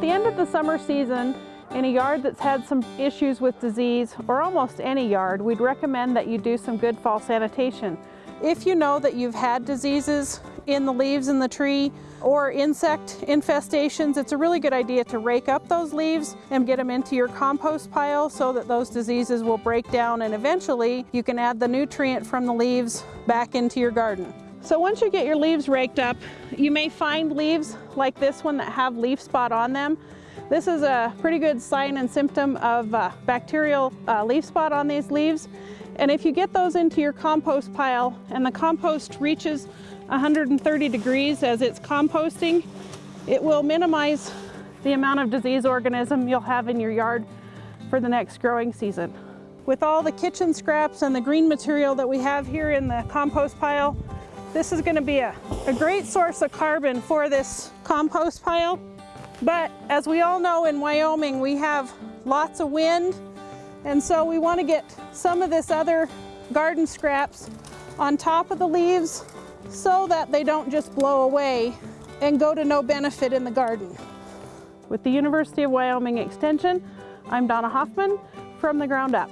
at the end of the summer season, in a yard that's had some issues with disease, or almost any yard, we'd recommend that you do some good fall sanitation. If you know that you've had diseases in the leaves in the tree or insect infestations, it's a really good idea to rake up those leaves and get them into your compost pile so that those diseases will break down and eventually you can add the nutrient from the leaves back into your garden. So once you get your leaves raked up, you may find leaves like this one that have leaf spot on them. This is a pretty good sign and symptom of uh, bacterial uh, leaf spot on these leaves. And if you get those into your compost pile and the compost reaches 130 degrees as it's composting, it will minimize the amount of disease organism you'll have in your yard for the next growing season. With all the kitchen scraps and the green material that we have here in the compost pile, this is gonna be a, a great source of carbon for this compost pile. But as we all know in Wyoming, we have lots of wind. And so we want to get some of this other garden scraps on top of the leaves so that they don't just blow away and go to no benefit in the garden. With the University of Wyoming Extension, I'm Donna Hoffman from The Ground Up.